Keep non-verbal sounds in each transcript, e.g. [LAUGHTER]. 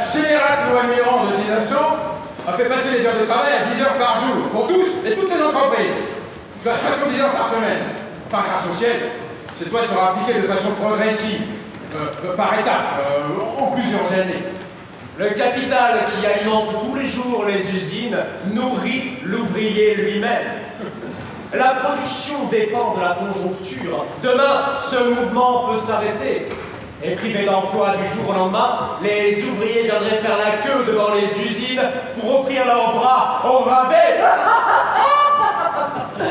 scélérate loi Mirand de 1900 a fait passer les heures de travail à 10 heures par jour pour tous et toutes les entreprises, soit 70 heures par semaine. Enfin, grâce ciel, cette loi sera appliquée de façon progressive, euh, euh, par étapes, euh, en plusieurs années. Le capital qui alimente tous les jours les usines nourrit l'ouvrier lui-même. La production dépend de la conjoncture. Demain, ce mouvement peut s'arrêter. Et privés d'emploi du jour au lendemain, les ouvriers viendraient faire la queue devant les usines pour offrir leurs bras au rabais. [LAUGHS]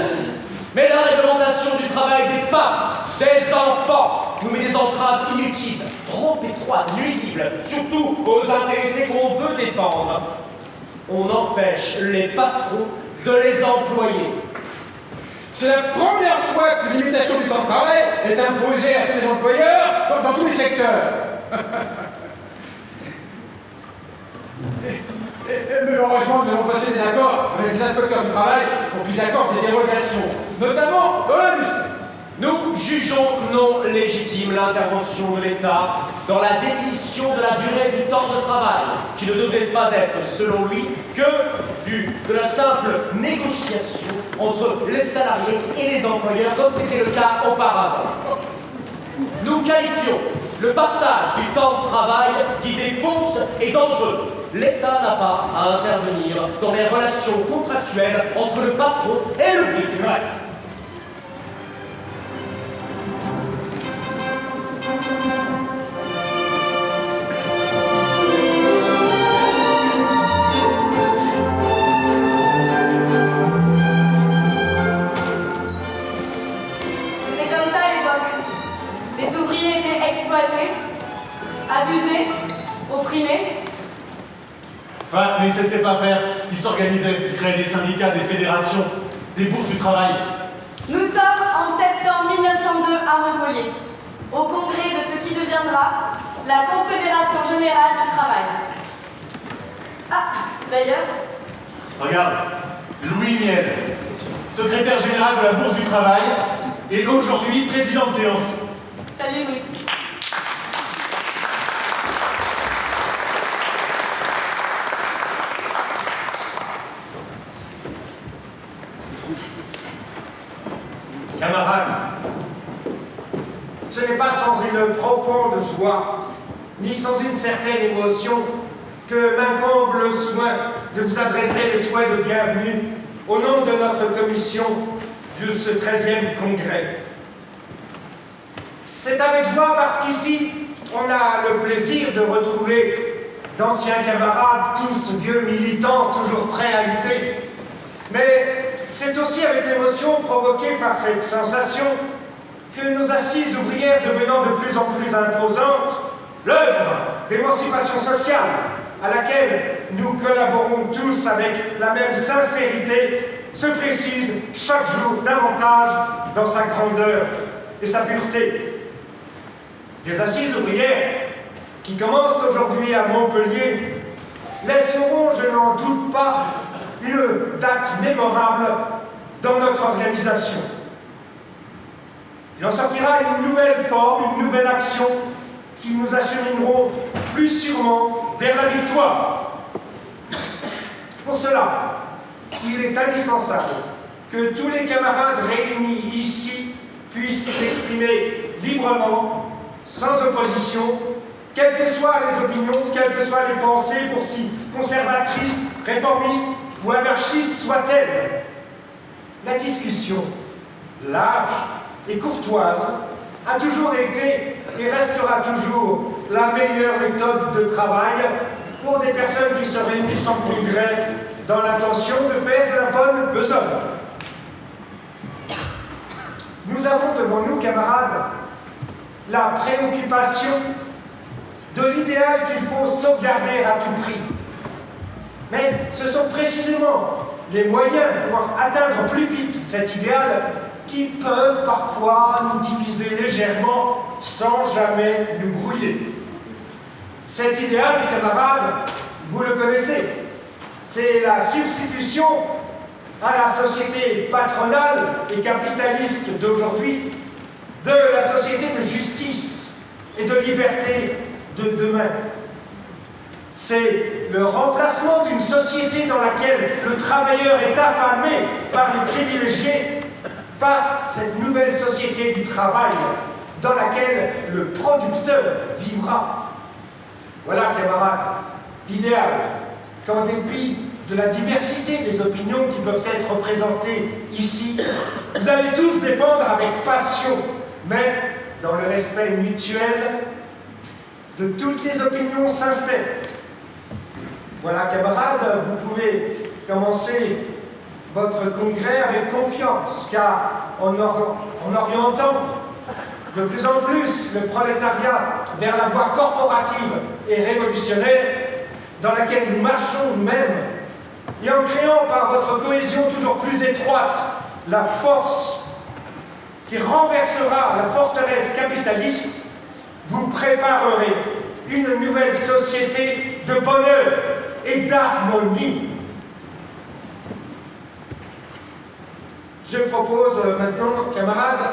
Mais la réglementation du travail des femmes, des enfants, nous met des entraves inutiles, trop étroites, nuisibles, surtout aux intéressés qu'on veut défendre. On empêche les patrons de les employer. C'est la première fois que l'imitation du temps de travail est imposée à tous les employeurs dans, dans tous les secteurs. Et, mais heureusement, nous avons passé des accords avec les inspecteurs du travail pour qu'ils accordent des dérogations, notamment l'industrie. Nous jugeons non légitime l'intervention de l'État dans la définition de la durée du temps de travail, qui ne devrait pas être, selon lui, que du, de la simple négociation entre les salariés et les employeurs, comme c'était le cas auparavant. Nous qualifions le partage du temps de travail d'idée fausse et dangereuse. L'État n'a pas à intervenir dans les relations contractuelles entre le patron et le l'œuvre d'émancipation sociale à laquelle nous collaborons tous avec la même sincérité se précise chaque jour davantage dans sa grandeur et sa pureté. Les assises ouvrières qui commencent aujourd'hui à Montpellier laisseront, je n'en doute pas, une date mémorable dans notre organisation. Il en sortira une nouvelle forme, une nouvelle action qui nous achemineront plus sûrement vers la victoire. Pour cela, il est indispensable que tous les camarades réunis ici puissent s'exprimer librement, sans opposition, quelles que soient les opinions, quelles que soient les pensées, pour si conservatrices, réformistes ou anarchistes soient-elles. La discussion, large et courtoise, a toujours été et restera toujours la meilleure méthode de travail pour des personnes qui se réunissent en congrès dans l'intention de faire de la bonne besogne. Nous avons devant nous, camarades, la préoccupation de l'idéal qu'il faut sauvegarder à tout prix. Mais ce sont précisément les moyens pour atteindre plus vite cet idéal qui peuvent parfois nous diviser légèrement sans jamais nous brouiller. Cet idéal, camarades, vous le connaissez, c'est la substitution à la société patronale et capitaliste d'aujourd'hui de la société de justice et de liberté de demain. C'est le remplacement d'une société dans laquelle le travailleur est affamé par les privilégiés par cette nouvelle société du travail dans laquelle le producteur vivra. Voilà, camarades, l'idéal qu'en dépit de la diversité des opinions qui peuvent être représentées ici, vous allez tous défendre avec passion, mais dans le respect mutuel de toutes les opinions sincères. Voilà, camarades, vous pouvez commencer votre congrès avec confiance, car en, en orientant de plus en plus le prolétariat vers la voie corporative et révolutionnaire dans laquelle nous marchons nous-mêmes, et en créant par votre cohésion toujours plus étroite la force qui renversera la forteresse capitaliste, vous préparerez une nouvelle société de bonheur et d'harmonie. Je propose maintenant, camarades,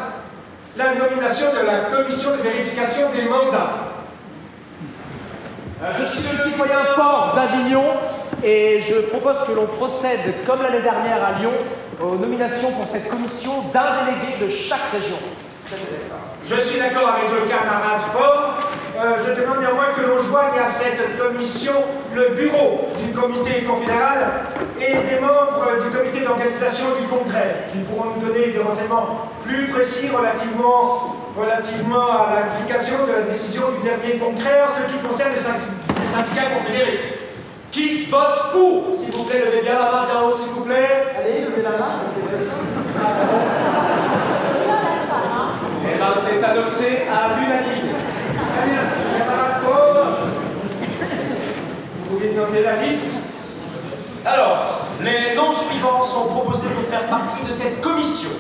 la nomination de la commission de vérification des mandats. Euh, je suis le citoyen fort d'Avignon et je propose que l'on procède, comme l'année dernière à Lyon, aux nominations pour cette commission d'un délégué de chaque région. Je suis d'accord avec le camarade Fort. Euh, je demande néanmoins que l'on joigne à cette commission le bureau du comité confédéral et des membres du comité d'organisation du congrès, qui pourront nous donner des renseignements plus précis relativement, relativement à l'application de la décision du dernier congrès en ce qui concerne les, syndicats confédérés. Qui vote pour S'il vous plaît, levez bien la main bien haut, s'il vous plaît. Allez, levez la main. Eh bien, c'est adopté à l'unanimité. Très bien, camarade Fort. Vous pouvez nommer la liste Alors, les noms suivants sont proposés pour faire partie de cette commission.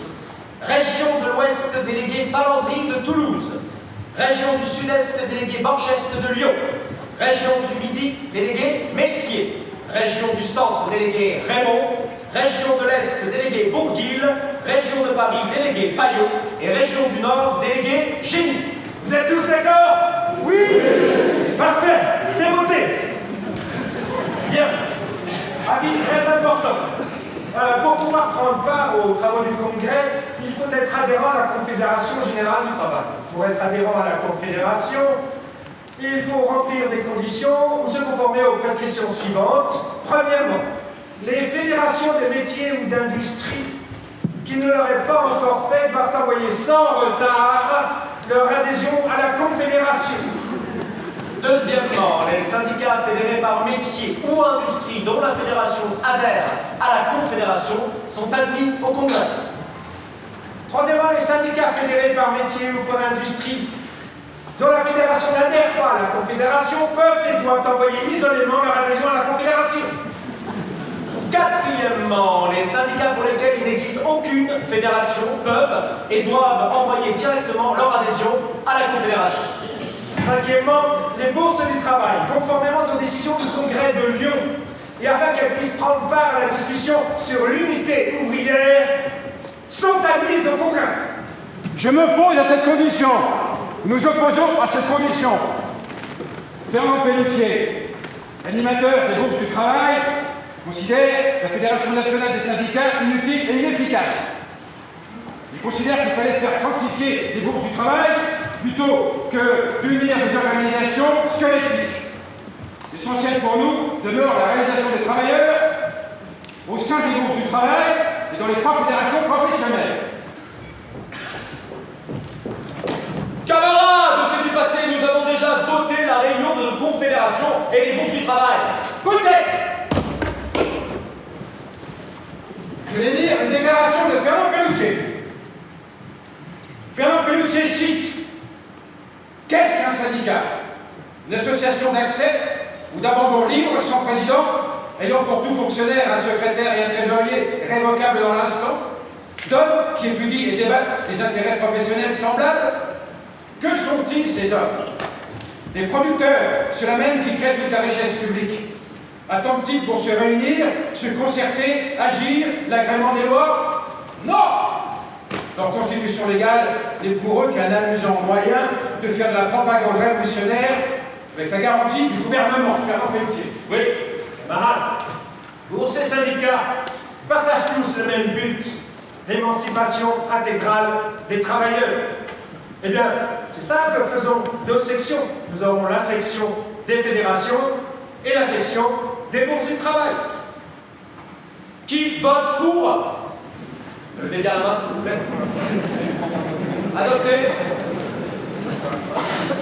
Région de l'Ouest, délégué Falandry de Toulouse. Région du Sud-Est, délégué Borgeste de Lyon. Région du Midi, délégué Messier. Région du Centre, délégué Raymond. Région de l'Est, délégué Bourguil. Région de Paris, délégué Payot. Et Région du Nord, délégué Génie. Vous êtes tous d'accord? Oui Parfait, c'est voté. Bien. Avis très important. Euh, pour pouvoir prendre part aux travaux du Congrès, il faut être adhérent à la Confédération Générale du Travail. Pour être adhérent à la Confédération, il faut remplir des conditions ou se conformer aux prescriptions suivantes. Premièrement, les fédérations des métiers ou d'industrie qui ne l'auraient pas encore fait doivent envoyer sans retard leur adhésion à la Confédération. Deuxièmement, les syndicats fédérés par métier ou industrie dont la fédération adhère à la confédération sont admis au congrès. Troisièmement, les syndicats fédérés par métier ou par industrie dont la fédération n'adhère pas à la confédération peuvent et doivent envoyer isolément leur adhésion à la confédération. Quatrièmement, les syndicats pour lesquels il n'existe aucune fédération peuvent et doivent envoyer directement leur adhésion à la confédération. Cinquièmement, les bourses du travail, conformément aux décisions du congrès de Lyon, et afin qu'elles puissent prendre part à la discussion sur l'unité ouvrière, sont admises au congrès. Je m'oppose à cette condition. Nous opposons à cette commission. Fernand Pelletier, animateur des groupes du travail, considère la Fédération nationale des syndicats inutile et inefficace. Il considère qu'il fallait faire fructifier les bourses du travail plutôt que d'unir des organisations squelettiques. L'essentiel pour nous demeure la réalisation des travailleurs au sein des groupes du travail et dans les trois fédérations professionnelles. Camarades, c'est du passé, nous avons déjà voté la réunion de nos confédérations et les groupes du travail. Peut-être Je vais lire une déclaration de Fernand Pelloutier. Fernand Pelloutier cite Qu'est-ce qu'un syndicat? Une association d'accès ou d'abandon libre sans président, ayant pour tout fonctionnaire un secrétaire et un trésorier révocables dans l'instant, d'hommes qui étudient et débattent des intérêts professionnels semblables? Que sont-ils ces hommes? Des producteurs, ceux-là même qui créent toute la richesse publique. Attendent-ils pour se réunir, se concerter, agir, l'agrément des lois? Non Leur constitution légale n'est pour eux qu'un amusant moyen de faire de la propagande révolutionnaire avec la garantie du gouvernement. Oui, camarades, bourses et syndicats partagent tous le même but, l'émancipation intégrale des travailleurs. Eh bien, c'est ça que faisons deux sections. Nous avons la section des fédérations et la section des bourses du travail. Qui vote pour? Levez bien la main, s'il vous plaît. Adopté.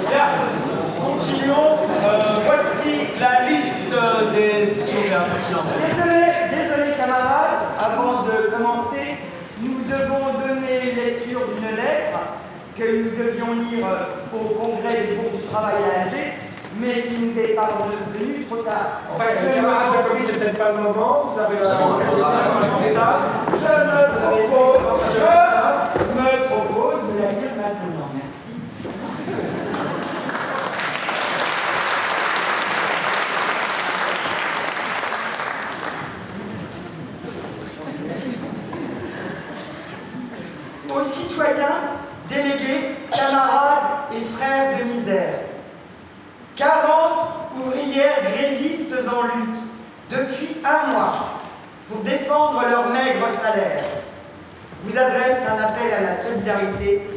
Bien. Continuons. Euh, voici la liste des... Désolé, désolé camarades, avant de commencer, nous devons donner lecture d'une lettre que nous devions lire au congrès des groupes du travail à Alger, mais qui nous est parvenue trop tard. Enfin, camarades Jacobi, c'est peut-être pas le moment. Vous avez la faudra respecter. Je me propose, je me propose de la lire maintenant. Merci. Aux citoyens, délégués, camarades et frères de misère. 40 ouvrières grévistes en lutte depuis un mois pour défendre leur maigre salaire vous adressent un appel à la solidarité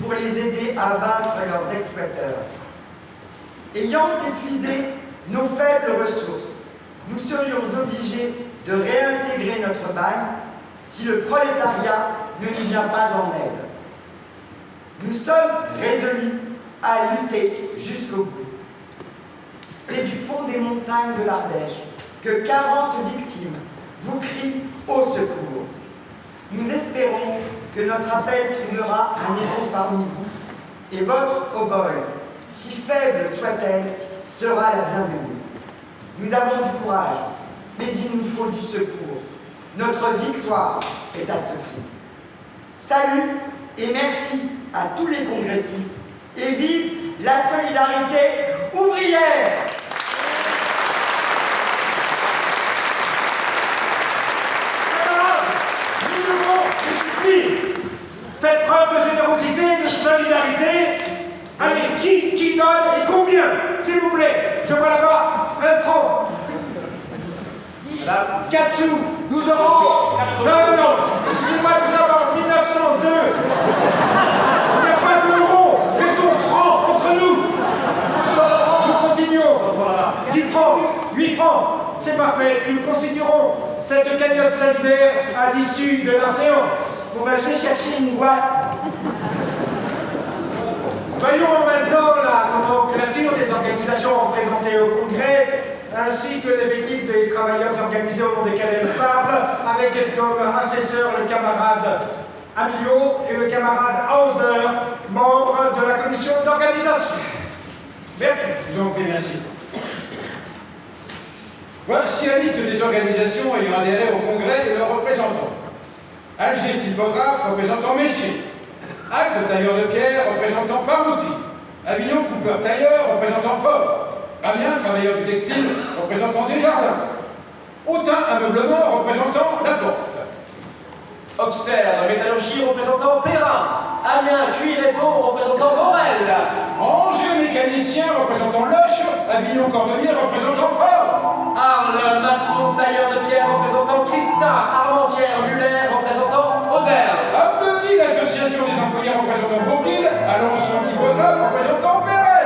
pour les aider à vaincre leurs exploiteurs. Ayant épuisé nos faibles ressources, nous serions obligés de réintégrer notre bagne si le prolétariat ne nous vient pas en aide. Nous sommes résolus à lutter jusqu'au bout. C'est du fond des montagnes de l'Ardèche que 40 victimes vous crient au secours. Nous espérons que notre appel trouvera un écho parmi vous et votre obole, si faible soit-elle, sera la bienvenue. Nous avons du courage, mais il nous faut du secours. Notre victoire est à ce prix. Salut et merci à tous les congressistes et vive la solidarité ouvrière Camarades, nous devons, faites preuve de générosité et de solidarité. Allez, qui, qui donne et combien S'il vous plaît, je vois là-bas un franc. Là, quatre sous. Nous aurons... Non, non, non. Excusez-moi, nous avons 1902. Il n'y a pas d'euros. Restons francs entre nous. Nous continuons. 10 francs, 8 francs, c'est parfait. Nous constituerons cette cagnotte solidaire à l'issue de la séance. Bon ben, je vais chercher une boîte. Voyons maintenant la nomenclature des organisations représentées au Congrès, ainsi que l'effectif des travailleurs organisés au nom desquels elle parle, avec comme assesseur le camarade Amilio et le camarade Hauser, membres de la commission d'organisation. Merci. Je vous merci. Voici la liste des organisations ayant adhéré au Congrès et leurs représentants. Alger Typographe, représentant Messier. Acte Tailleur de Pierre, représentant Parouti. Avignon Coupeur Tailleur, représentant Fort. Amiens Travailleur du Textile, représentant Desjardins. Autun Ameublement, représentant La Porte. Auxerre, métallurgie représentant Perrin. Amiens, cuir et peau représentant Morel. Angers Mécanicien, représentant Loche. Avignon Cordonnier, représentant Fort. Arles, maçon, tailleur de pierre représentant Christa. Armentière, Muller représentant Auxerre. Appelez l'association des employés représentant Bourguil. Alençon Typographe, représentant Perel.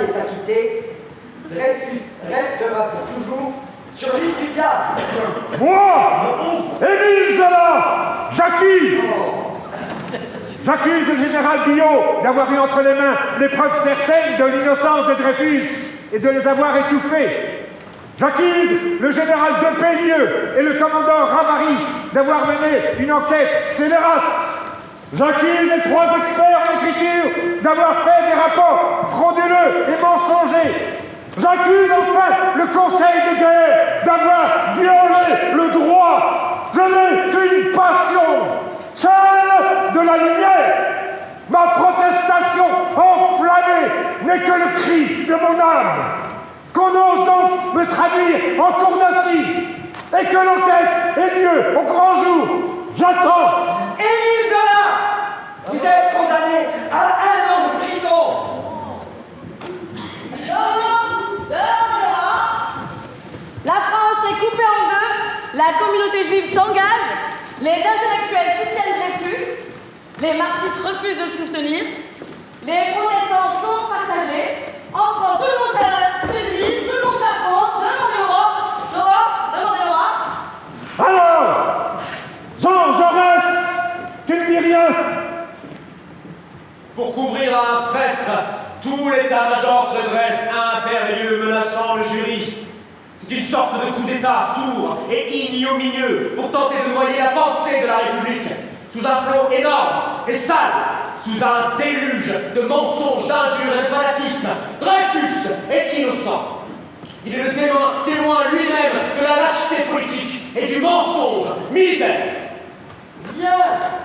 Est acquitté. Dreyfus restera pour toujours sur l'île du diable. Moi, Émile Zola, j'accuse J'accuse le général Billot d'avoir eu entre les mains les preuves certaines de l'innocence de Dreyfus et de les avoir étouffées. J'accuse le général Depélieu et le commandant Ramary d'avoir mené une enquête scélérate. J'accuse les trois experts en écriture d'avoir fait des rapports frauduleux et mensongers. J'accuse enfin le Conseil de guerre d'avoir violé le droit. Je n'ai qu'une passion, celle de la lumière. Ma protestation enflammée n'est que le cri de mon âme. Qu'on ose donc me traduire en cour d'assises et que l'enquête ait lieu au grand jour. J'attends. Émile Zola, vous êtes condamné à un an de prison. La France est coupée en deux, la communauté juive s'engage, les intellectuels soutiennent Dreyfus, les marxistes refusent de le soutenir, les protestants sont partagés, en France, tout le monde s'église, tout le monde s'affronte, demandez l'Europe, l'Europe, demandez l'Europe. Alors, Jean Jaurès, tu ne dis rien Pour couvrir un traître, tout l'état-major se dresse impérieux, menaçant le jury. C'est une sorte de coup d'État sourd et ignominieux pour tenter de noyer la pensée de la République sous un flot énorme et sale, sous un déluge de mensonges, d'injures et de fanatisme. Dreyfus est innocent. Il est le témoin, témoin lui-même de la lâcheté politique et du mensonge militaire. Bien.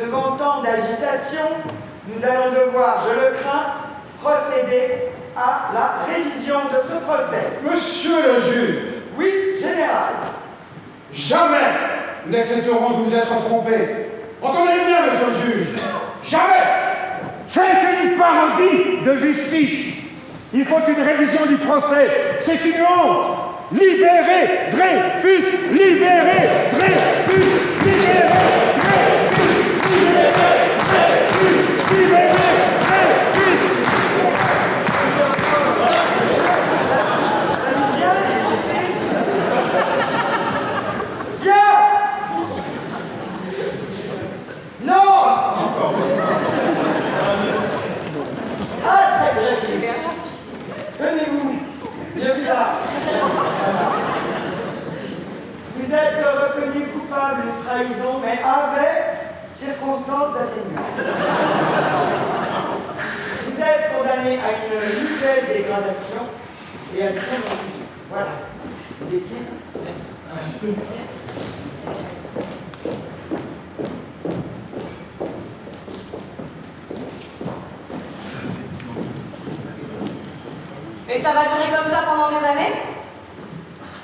Devant tant d'agitation, nous allons devoir, je le crains, procéder à la révision de ce procès. Monsieur le juge, Oui, général. jamais nous n'accepterons de vous être trompés. Entendez bien, monsieur le juge Jamais C'est une parodie de justice. Il faut une révision du procès. C'est une honte. Libérez Dreyfus Libérez Dreyfus Libérez Vous êtes reconnu coupable de trahison, mais avec circonstances atténuantes. Vous êtes condamné à une nouvelle dégradation et à une convention. Voilà. Vous étiez Et ça va durer comme ça pendant des années?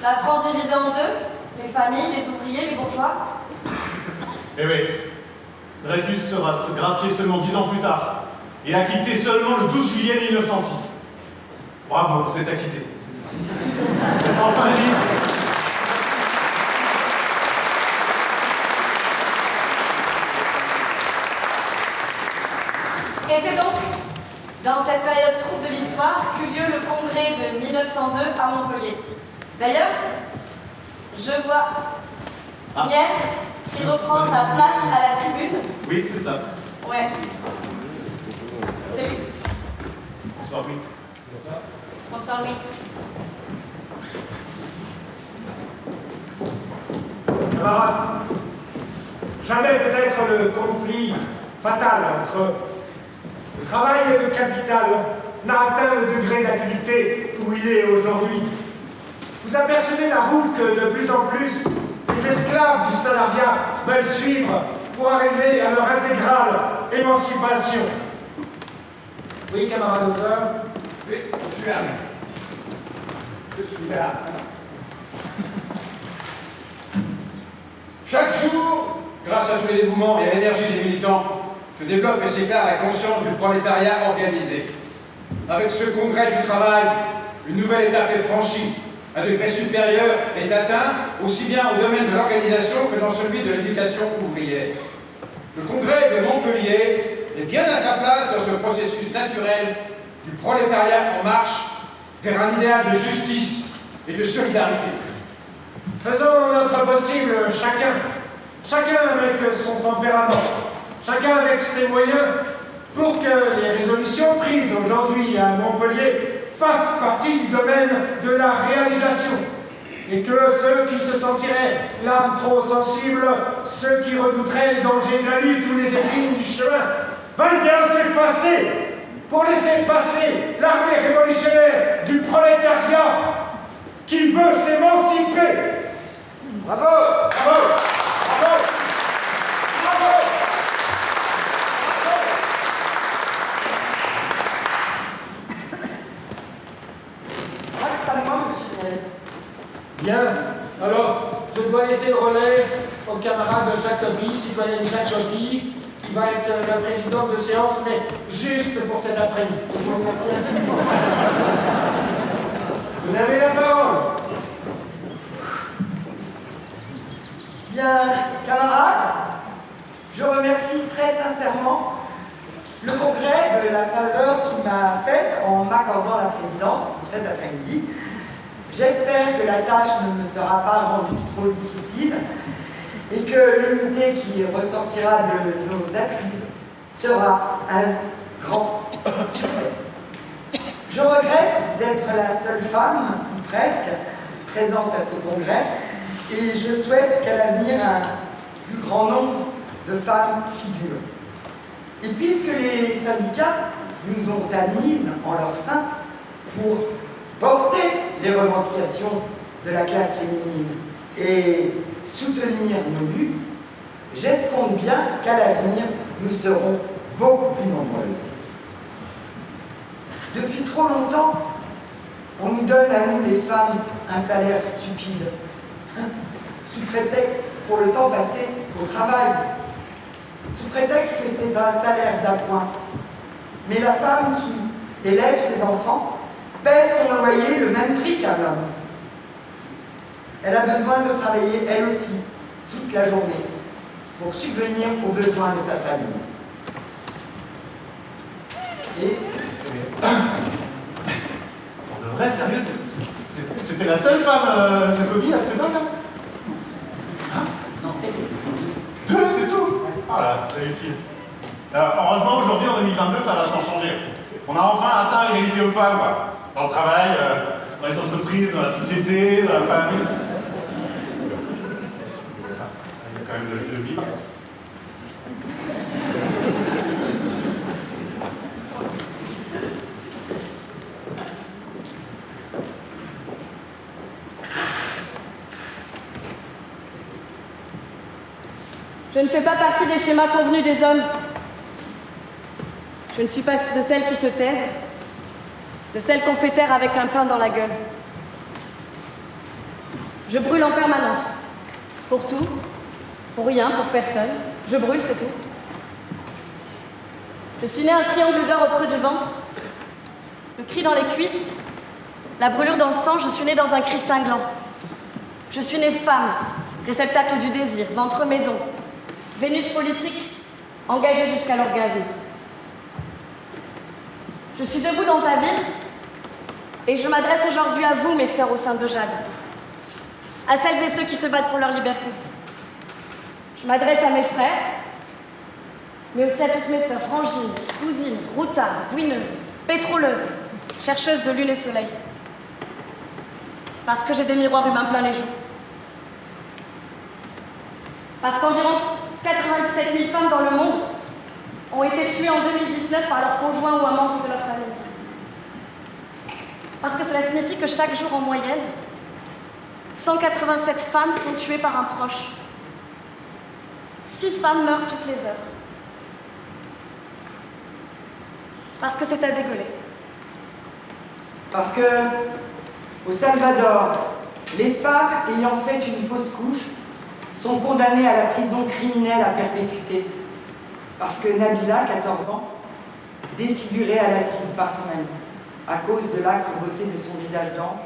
La France divisée en deux Les familles, les ouvriers, les bourgeois? Eh oui, Dreyfus sera gracié seulement dix ans plus tard et acquitté seulement le 12 juillet 1906. Bravo, vous êtes acquitté. Enfin libre. Et c'est donc dans cette période trouble de l'histoire qu'eut lieu le congrès de 1902 à Montpellier. D'ailleurs, je vois Ah. Miel qui reprend sa place à la tribune. Oui, c'est ça. Ouais. Lui. Bonsoir, oui. Bonsoir, oui. Camarades, jamais peut-être le conflit fatal entre le travail et le capital n'a atteint le degré d'activité où il est aujourd'hui. Vous apercevez la route que de plus en plus les esclaves du salariat veulent suivre pour arriver à leur intégrale émancipation. Oui, camarade Hauser Oui, je suis là. Je suis là. Chaque jour, grâce à tous les dévouements et à l'énergie des militants, se développe et s'éclaire la conscience du prolétariat organisé. Avec ce congrès du travail, une nouvelle étape est franchie. Un degré supérieur est atteint, aussi bien au domaine de l'organisation que dans celui de l'éducation ouvrière. Le congrès de Montpellier est bien à sa place dans ce processus naturel du prolétariat en marche vers un idéal de justice et de solidarité. Faisons notre possible chacun, chacun avec son tempérament, chacun avec ses moyens, pour que les résolutions prises aujourd'hui à Montpellier fassent partie du domaine de la réalisation. Et que ceux qui se sentiraient l'âme trop sensible, ceux qui redouteraient les dangers de la lutte ou les épines du chemin, veuillent bien s'effacer pour laisser passer l'armée révolutionnaire du prolétariat qui veut s'émanciper. Bravo Bravo Bravo Grâce à moi, monsieur Miel. Bien. Alors, je dois laisser le relais au camarade Jacobi, citoyenne Jacobi, qui va être la présidente de séance, mais juste pour cet après-midi. Vous avez la parole. Bien, camarades, je remercie très sincèrement le congrès de la faveur qu'il m'a faite en m'accordant la présidence pour cet après-midi. J'espère que la tâche ne me sera pas rendue trop difficile et que l'unité qui ressortira de nos assises sera un grand succès. Je regrette d'être la seule femme, ou presque, présente à ce congrès, et je souhaite qu'à l'avenir, un plus grand nombre de femmes figurent. Et puisque les syndicats nous ont admises en leur sein pour porter les revendications de la classe féminine et soutenir nos luttes, j'escompte bien qu'à l'avenir, nous serons beaucoup plus nombreuses. Depuis trop longtemps, on nous donne à nous les femmes un salaire stupide, hein, sous prétexte pour le temps passé au travail. sous prétexte que c'est un salaire d'appoint. Mais la femme qui élève ses enfants paie son loyer le même prix qu'un homme. Elle a besoin de travailler, elle aussi, toute la journée, pour subvenir aux besoins de sa famille. Et [COUGHS] Pour de vrai, sérieux, c'est- c'est- c'était la seule femme euh, Jacobi à cette époque-là? Hein? Deux, c'est tout? Ah là, réussi. Euh, heureusement, aujourd'hui, en 2022, ça a vachement changé. On a enfin atteint l'égalité aux femmes, quoi. Dans le travail, euh, dans les entreprises, dans la société, dans la famille. Il y a quand même le, le bip. Je ne fais pas partie des schémas convenus des hommes. Je ne suis pas de celles qui se taisent, de celles qu'on fait taire avec un pain dans la gueule. Je brûle en permanence. Pour tout, pour rien, pour personne. Je brûle, c'est tout. Je suis née un triangle d'or au creux du ventre, le cri dans les cuisses, la brûlure dans le sang, je suis née dans un cri cinglant. Je suis née femme, réceptacle du désir, ventre maison, Vénus politique, engagée jusqu'à l'orgasme. Je suis debout dans ta ville et je m'adresse aujourd'hui à vous, mes sœurs au sein de Jade, à celles et ceux qui se battent pour leur liberté. Je m'adresse à mes frères, mais aussi à toutes mes sœurs, frangines, cousines, routardes, bouineuses, pétroleuses, chercheuses de lune et soleil. Parce que j'ai des miroirs humains plein les joues. Parce qu'environ 97 000 femmes dans le monde ont été tuées en 2019 par leur conjoint ou un membre de leur famille. Parce que cela signifie que chaque jour en moyenne, 187 femmes sont tuées par un proche. 6 femmes meurent toutes les heures. Parce que c'est à dégueuler. Parce que, au Salvador, les femmes ayant fait une fausse couche sont condamnées à la prison criminelle à perpétuité. Parce que Nabila, 14 ans, défigurée à l'acide par son ami, à cause de beauté de son visage d'ange,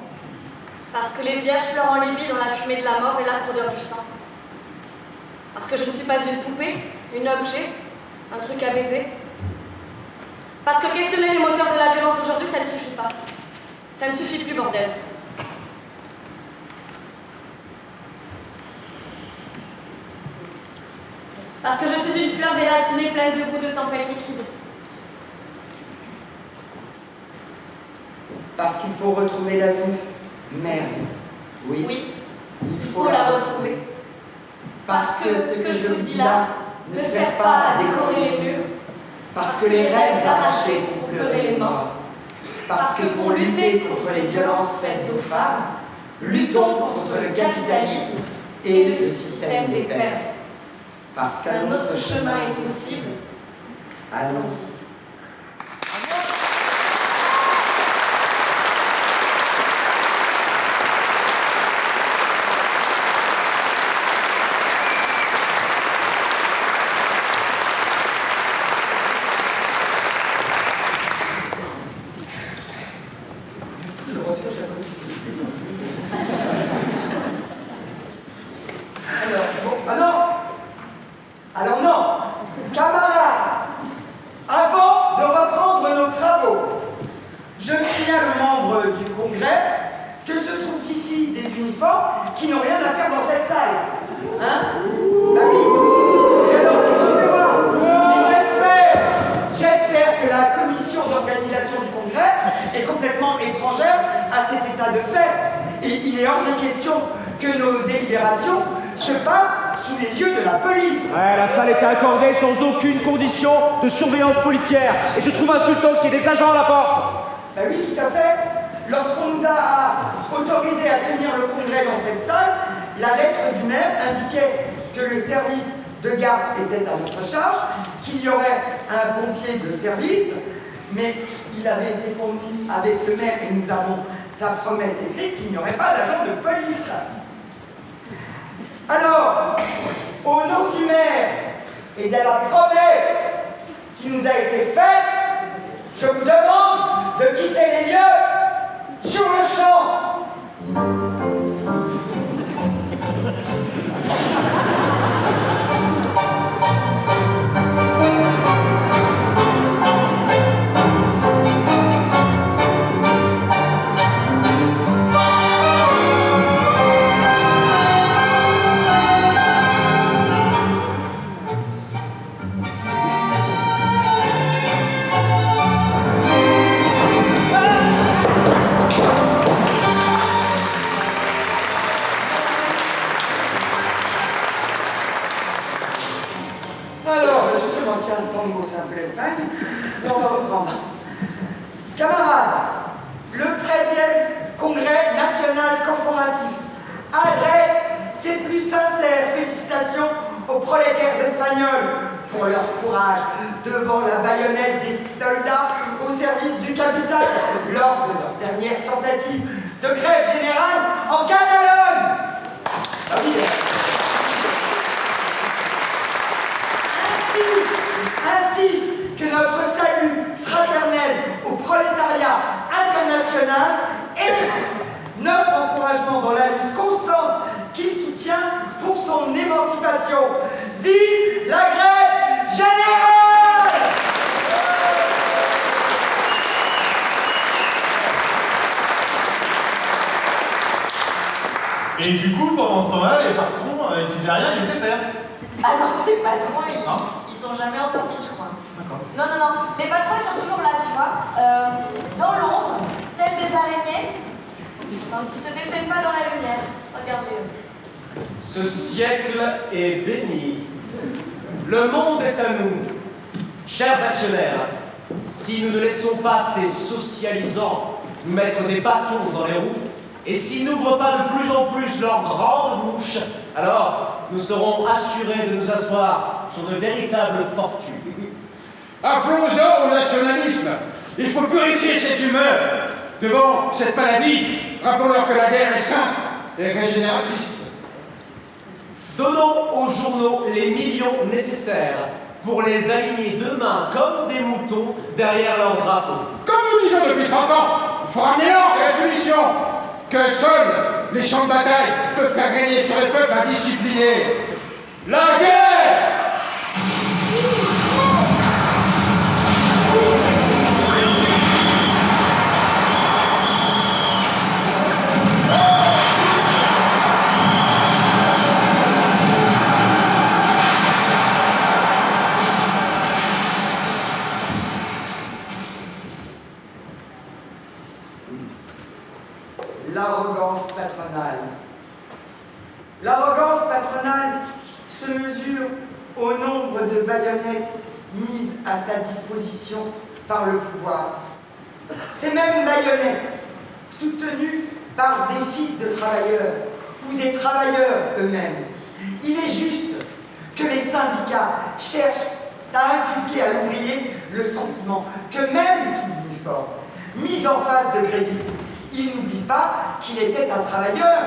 Parce que les vierges pleurent en Libye dans la fumée de la mort et l'âpre odeur du sang. Parce que je ne suis pas une poupée, une objet, un truc à baiser. Parce que questionner les moteurs de la violence d'aujourd'hui, ça ne suffit pas. Ça ne suffit plus, bordel. Parce que je suis une fleur déracinée pleine de goût de tempête liquide. Parce qu'il faut retrouver la vie. Merde. Oui, Oui, il faut la retrouver. Parce que ce que je vous dis là ne sert pas à décorer les murs, parce que les rêves arrachés font pleurer les morts, parce que pour lutter contre les violences faites aux femmes, luttons contre le capitalisme et le système des pères. Parce qu'un autre chemin est possible, allons-y. Je refais, Alors, bon, ah non Alors non Camarades, avant de reprendre nos travaux, je signale aux membres du Congrès que se trouvent ici des uniformes qui n'ont rien à faire dans cette salle. Hein Bah oui. Et alors, excusez-moi, mais j'espère, j'espère que la commission d'organisation du Congrès est complètement étrangère à cet état de fait. Et il est hors de question que nos délibérations se passent sous les yeux de la police. Ouais, la salle était accordée sans aucune condition de surveillance policière. Et je trouve insultant qu'il y ait des agents à la porte. Ben oui, tout à fait. Lorsqu'on nous a autorisés à tenir le congrès dans cette salle, la lettre du maire indiquait que le service de garde était à notre charge, qu'il y aurait un pompier de service, mais il avait été convenu avec le maire et nous avons sa promesse écrite qu'il n'y aurait pas d'agent de police. Alors, au nom du maire et de la promesse qui nous a été faite, je vous demande de quitter les lieux sur le champ. De nous asseoir sur de véritables fortunes. Applaudissons au nationalisme. Il faut purifier cette humeur devant cette maladie. Rappelons-leur que la guerre est sainte et régénératrice. Donnons aux journaux les millions nécessaires pour les aligner demain comme des moutons derrière leur drapeau. Comme nous disons depuis 30 ans, il faut ramener l'ordre la solution. Que seuls les champs de bataille peuvent faire régner sur les peuples indisciplinés. La guerre de baïonnettes mises à sa disposition par le pouvoir. Ces mêmes baïonnettes, soutenues par des fils de travailleurs ou des travailleurs eux-mêmes. Il est juste que les syndicats cherchent à inculquer à l'ouvrier le sentiment que même sous l'uniforme, mis en face de grévistes, il n'oublie pas qu'il était un travailleur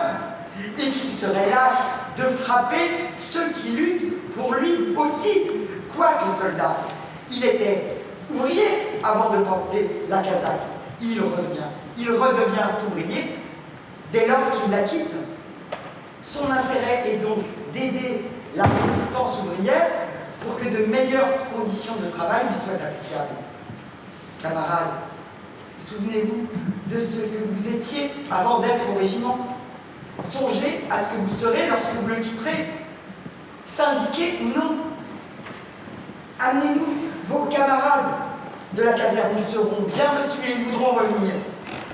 et qu'il serait lâche de frapper ceux qui luttent pour lui aussi, quoique soldat. Il était ouvrier avant de porter la casaque. Il revient, il redevient ouvrier dès lors qu'il la quitte. Son intérêt est donc d'aider la résistance ouvrière pour que de meilleures conditions de travail lui soient applicables. Camarades, souvenez-vous de ce que vous étiez avant d'être au régiment. Songez à ce que vous serez lorsque vous le quitterez, syndiqué ou non. Amenez-nous vos camarades de la caserne, ils seront bien reçus et ils voudront revenir.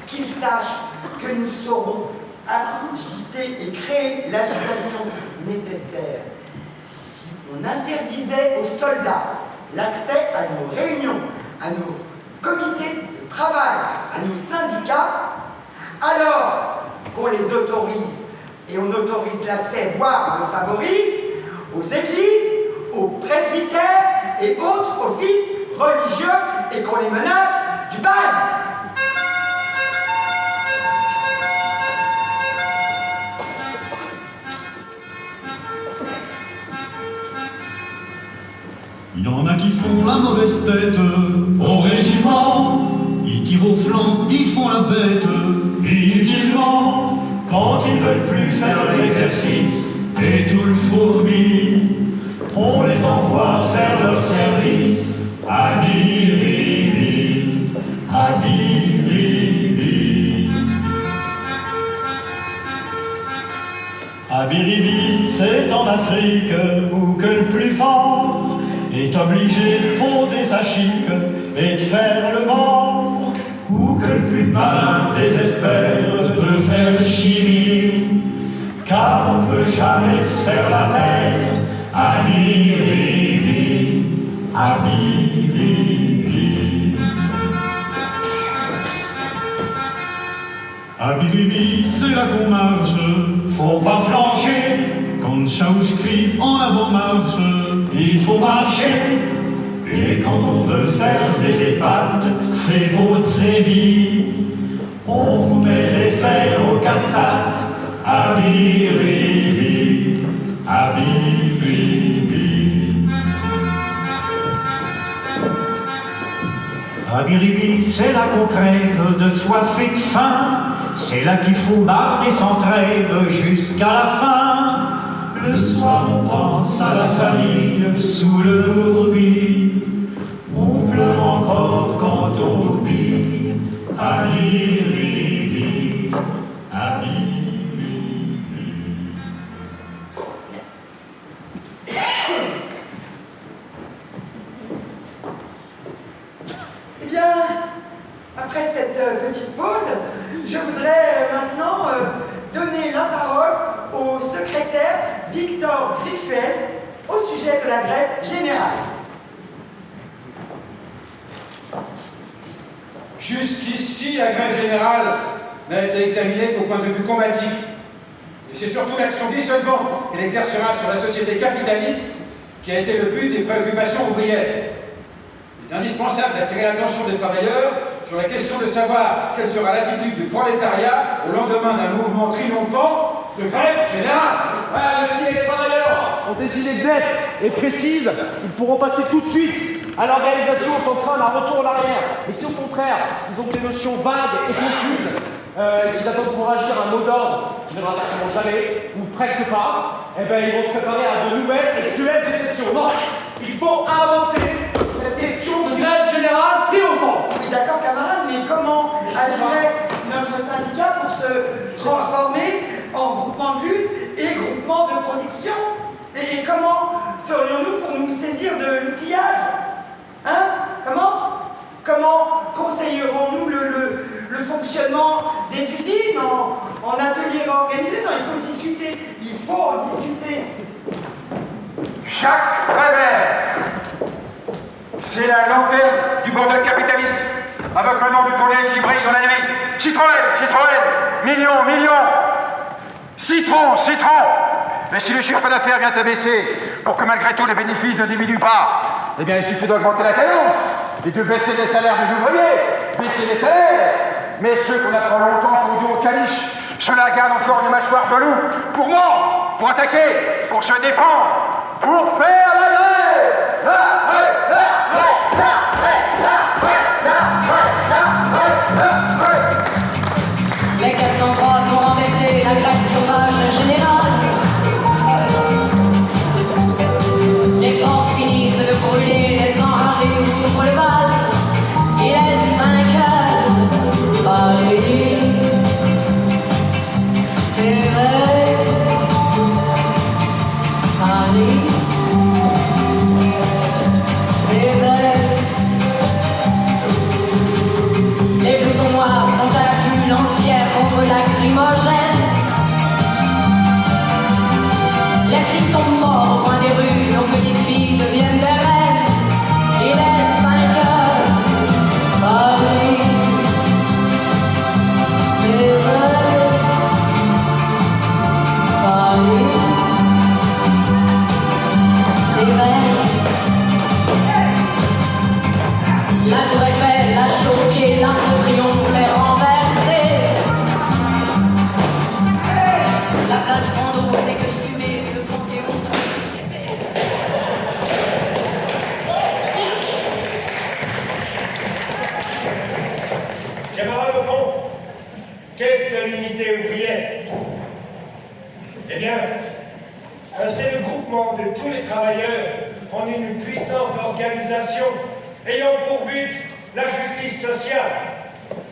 Qu'ils sachent que nous saurons agiter et créer l'agitation nécessaire. Si on interdisait aux soldats l'accès à nos réunions, à nos comités de travail, à nos syndicats, alors qu'on les autorise et on autorise l'accès, voire le favorise, aux églises, aux presbytères et autres offices religieux et qu'on les menace du bail. y en a qui font la mauvaise tête au régiment. Ils tirent au flanc, ils font la bête. Quand ils veulent plus faire l'exercice et tout le fourmi, on les envoie faire leur service. À Biribi, à c'est en Afrique où que le plus fort est obligé de poser sa chic et de faire le mort, ou que le plus malin désespère car on peut jamais se faire la peine à Biribi, à Biribi. À Biribi, c'est là qu'on marche, faut pas flancher. Quand Chaouche crie en avant marche, il faut marcher. Et quand on veut faire des épates, c'est de sébi. On vous met les fers aux quatre à Biribi, à Biribi. À Biribi, c'est là qu'on crève de soif et de faim. C'est là qu'il faut marder sans trêve jusqu'à la fin. Le soir, on pense à la famille sous le bourbier. On pleure encore quand on oublie. À petite pause, je voudrais euh, maintenant euh, donner la parole au secrétaire Victor Griffuel au sujet de la grève générale. Jusqu'ici, la grève générale n'a été examinée qu'au point de vue combatif. Et c'est surtout l'action dissolvante qu'elle exercera sur la société capitaliste qui a été le but des préoccupations ouvrières. Il est indispensable d'attirer l'attention des travailleurs sur la question de savoir quelle sera l'attitude du prolétariat au lendemain d'un mouvement triomphant de grève générale. Ouais, mais si les travailleurs ont décidé d'être et précises, ils pourront passer tout de suite à l'organisation sans craindre un retour en arrière. Et si au contraire, ils ont des notions vagues et confuses, euh, et qu'ils attendent pour agir un mot d'ordre qui ne viendra forcément jamais, ou presque pas, eh ben ils vont se préparer à de nouvelles et cruelles déceptions. Non, il faut avancer sur cette question de grève générale triomphante. D'accord, camarades, mais comment agirait notre syndicat pour se transformer en groupement de lutte et groupement de production et, et comment ferions-nous pour nous saisir de l'outillage? Hein? Comment? Comment conseillerons-nous le, le- le fonctionnement des usines en, en ateliers organisés Non, il faut discuter. Il faut en discuter. Jacques Prévert, c'est la lanterne du bordel capitaliste, avec le nom du collier qui brille dans la nuit. Citroën, Citroën, millions, millions. Citron, citron. Mais si le chiffre d'affaires vient à baisser, pour que malgré tout les bénéfices ne diminuent pas, eh bien il suffit d'augmenter la cadence et de baisser les salaires des ouvriers, baisser les salaires. Mais ceux qu'on a trop longtemps conduits au caniche, ceux-là gardent encore des mâchoires de loup pour mordre, pour attaquer, pour se défendre, pour faire la grève. La grève, la grève, la grève, la grève, la grève, la tous les travailleurs en une puissante organisation ayant pour but la justice sociale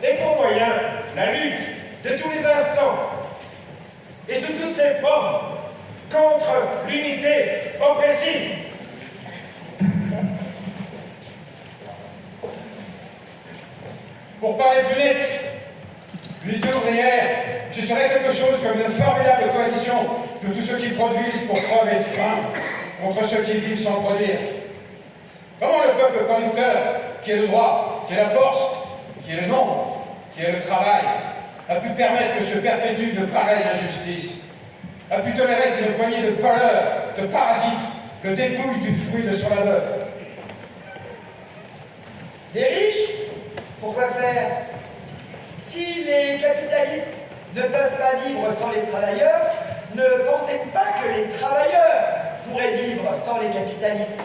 et pour moyen la lutte de tous les instants et sous toutes ses formes contre l'unité oppressive. Pour parler plus net, l'unité ouvrière, ce serait quelque chose comme une formidable coalition de tous ceux qui produisent pour crever de faim contre ceux qui vivent sans produire. Comment le peuple producteur, qui est le droit, qui est la force, qui est le nombre, qui est le travail, a pu permettre que se perpétue de pareilles injustices, a pu tolérer qu'une poignée de voleurs, de parasites, le dépouille du fruit de son labeur Des riches Pourquoi faire? Si les capitalistes ne peuvent pas vivre sans les travailleurs, ne pensez-vous pas que les travailleurs pourraient vivre sans les capitalistes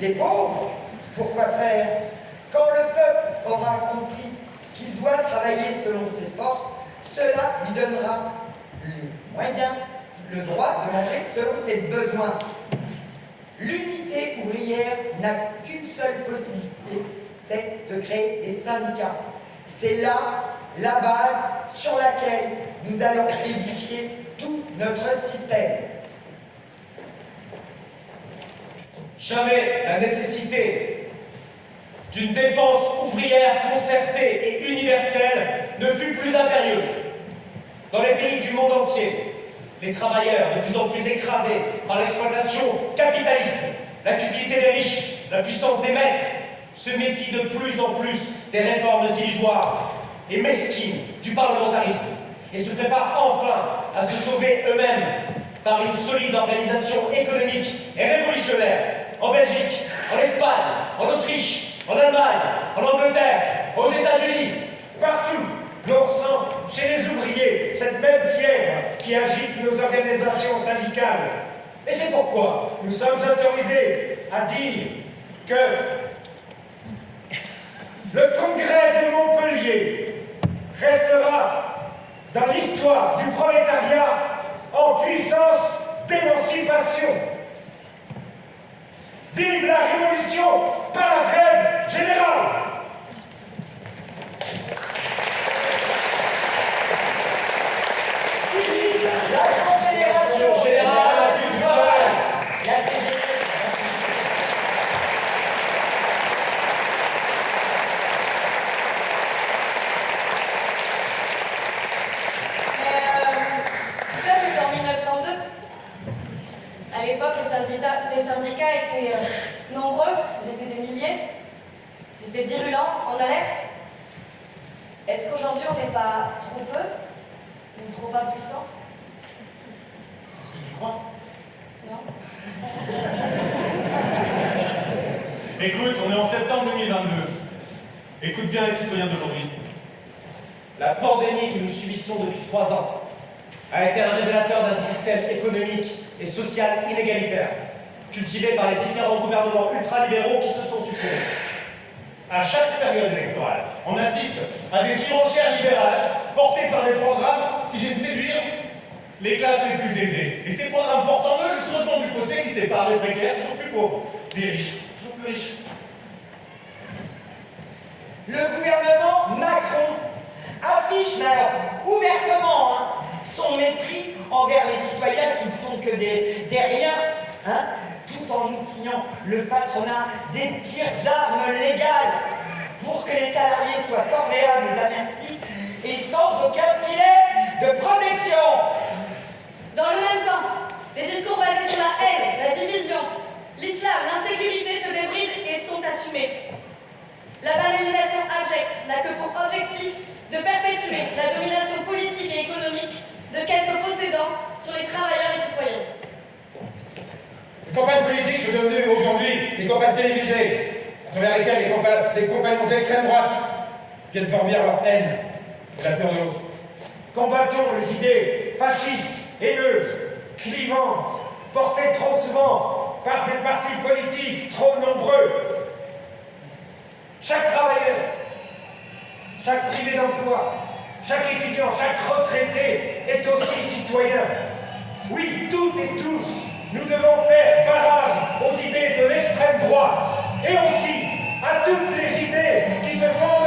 Les pauvres Pourquoi faire Quand le peuple aura compris qu'il doit travailler selon ses forces, cela lui donnera les moyens, le droit de manger selon ses besoins. L'unité ouvrière n'a qu'une seule possibilité, c'est de créer des syndicats. C'est là la base sur laquelle nous allons édifier tout notre système. Jamais la nécessité d'une défense ouvrière concertée et universelle ne fut plus impérieuse. Dans les pays du monde entier, les travailleurs, de plus en plus écrasés par l'exploitation capitaliste, la cupidité des riches, la puissance des maîtres, se méfient de plus en plus des réformes illusoires et mesquines du parlementarisme et se préparent enfin à se sauver eux-mêmes par une solide organisation économique et révolutionnaire en Belgique, en Espagne, en Autriche, en Allemagne, en Angleterre, aux États-Unis, Partout, l'on sent chez les ouvriers cette même fièvre qui agite nos organisations syndicales. Et c'est pourquoi nous sommes autorisés à dire que le congrès de Montpellier restera dans l'histoire du prolétariat en puissance d'émancipation. Vive la révolution par la grève générale La Confédération Générale du Travail, la CGT, Mais euh, ça, c'était en 1902. À l'époque, les syndicats, les syndicats étaient euh, nombreux, ils étaient des milliers, étaient virulents, en alerte. Est-ce qu'aujourd'hui, on n'est pas trop peu ou trop impuissant? C'est ce que tu crois? Non [LAUGHS] Écoute, on est en septembre 2022. Écoute bien les citoyens d'aujourd'hui. La pandémie que nous subissons depuis trois ans a été un révélateur d'un système économique et social inégalitaire, cultivé par les différents gouvernements ultralibéraux qui se sont succédés. À chaque période électorale, on assiste à des surenchères libérales portées par des programmes qui viennent séduire les classes les plus aisées. Et ces programmes portent en eux le creusement du fossé qui sépare les précaires toujours plus pauvres, les riches toujours plus riches. Le gouvernement Macron affiche alors, ouvertement hein, son mépris envers les citoyens qui ne sont que des, des riens, hein, tout en outillant le patronat des pires armes légales pour que les salariés soient corvéables à merci et sans aucun filet de protection. Dans le même temps, les discours basés sur la haine, la division, l'islam, l'insécurité se débrident et sont assumés. La banalisation abjecte n'a que pour objectif de perpétuer la domination politique et économique de quelques possédants sur les travailleurs et citoyens. Les campagnes politiques sont devenues aujourd'hui des campagnes télévisées, à travers lesquelles les, les compagnons d'extrême droite viennent former leur haine et la peur de l'autre. Combattons les idées fascistes, haineuses, clivantes, portées trop souvent par des partis politiques trop nombreux. Chaque travailleur, chaque privé d'emploi, chaque étudiant, chaque retraité est aussi citoyen. Oui, toutes et tous, nous devons faire barrage aux idées de l'extrême droite et aussi à toutes les idées qui se fondent